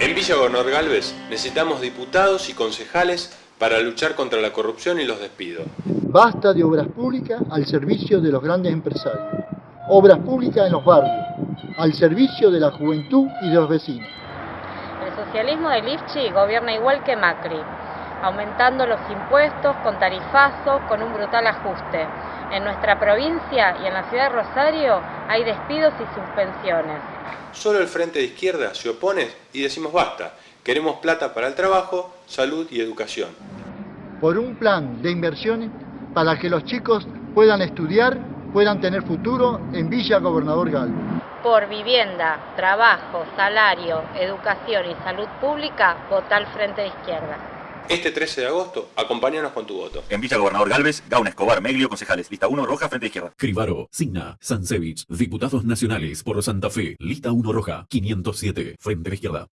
En Villa Gobernador Galvez necesitamos diputados y concejales para luchar contra la corrupción y los despidos. Basta de obras públicas al servicio de los grandes empresarios. Obras públicas en los barrios, al servicio de la juventud y de los vecinos. El socialismo de Lifchi gobierna igual que Macri, aumentando los impuestos con tarifazo, con un brutal ajuste. En nuestra provincia y en la ciudad de Rosario hay despidos y suspensiones. Solo el Frente de Izquierda se opone y decimos basta. Queremos plata para el trabajo, salud y educación. Por un plan de inversiones para que los chicos puedan estudiar, puedan tener futuro en Villa Gobernador Galvez. Por vivienda, trabajo, salario, educación y salud pública, vota al Frente de Izquierda. Este 13 de agosto, acompáñanos con tu voto. En Villa Gobernador Galvez, Gauna Escobar, Meglio, concejales. Lista 1, roja, frente izquierda. Cribaro, Signa, Sansevich, diputados nacionales por Santa Fe. Lista 1 roja, 507, frente de izquierda.